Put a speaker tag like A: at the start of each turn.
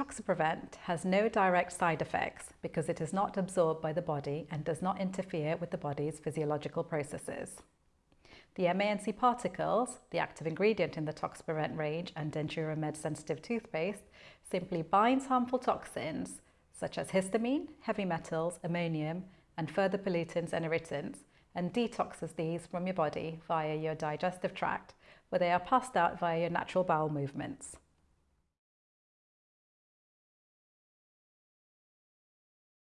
A: Toxaprevent has no direct side effects because it is not absorbed by the body and does not interfere with the body's physiological processes. The MANC particles, the active ingredient in the Toxaprevent range and Dentura Med sensitive toothpaste, simply binds harmful toxins such as histamine, heavy metals, ammonium, and further pollutants and irritants, and detoxes these from your body via your digestive tract, where they are passed out via your natural bowel movements.